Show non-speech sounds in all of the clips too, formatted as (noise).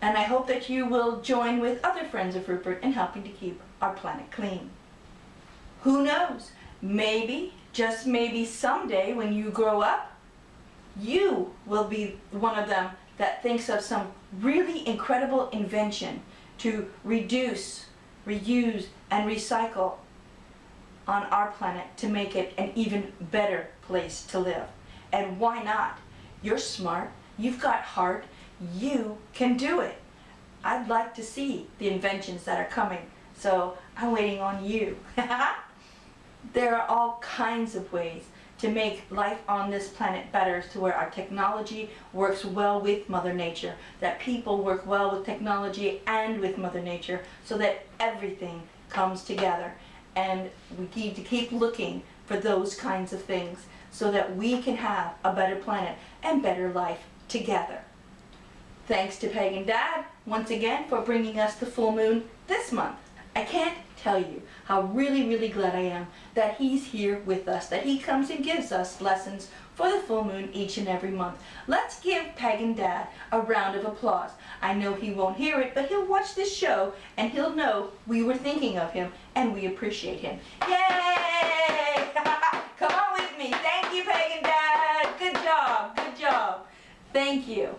And I hope that you will join with other friends of Rupert in helping to keep our planet clean. Who knows? Maybe, just maybe someday when you grow up, you will be one of them that thinks of some really incredible invention to reduce, reuse, and recycle on our planet to make it an even better place to live. And why not? You're smart, you've got heart, you can do it. I'd like to see the inventions that are coming, so I'm waiting on you. (laughs) there are all kinds of ways to make life on this planet better to where our technology works well with Mother Nature, that people work well with technology and with Mother Nature so that everything comes together. And we need to keep looking for those kinds of things so that we can have a better planet and better life together. Thanks to Peg and Dad once again for bringing us the full moon this month. I can't tell you how really, really glad I am that he's here with us, that he comes and gives us lessons for the full moon each and every month. Let's give Peg and Dad a round of applause. I know he won't hear it, but he'll watch this show and he'll know we were thinking of him and we appreciate him. Yay! (laughs) Come on with me. Thank you, Peg and Dad. Good job. Good job. Thank you.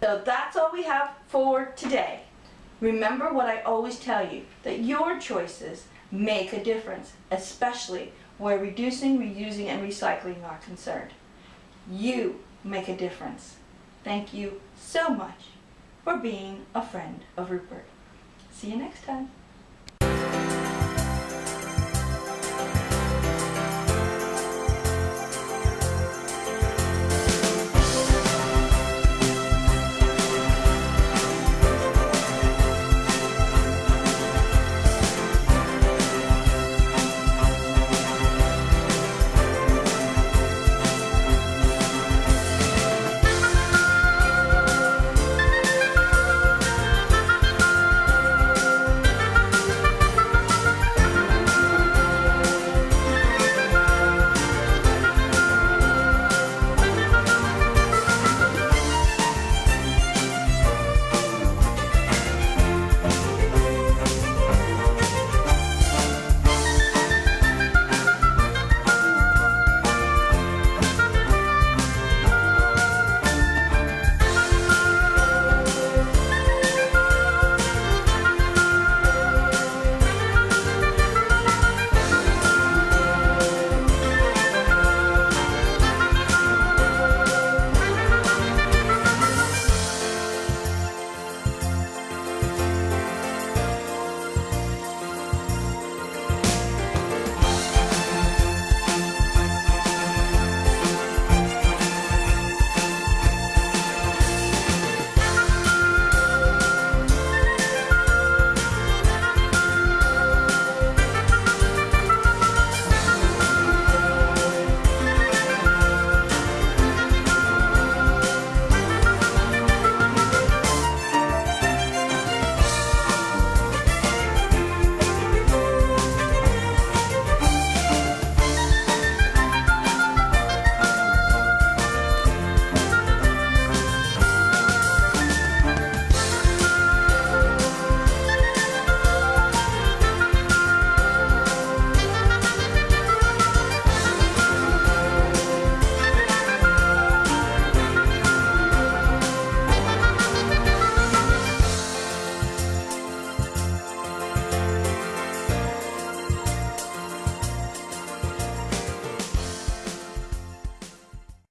So that's all we have for today. Remember what I always tell you, that your choices make a difference, especially where reducing, reusing, and recycling are concerned. You make a difference. Thank you so much for being a friend of Rupert. See you next time.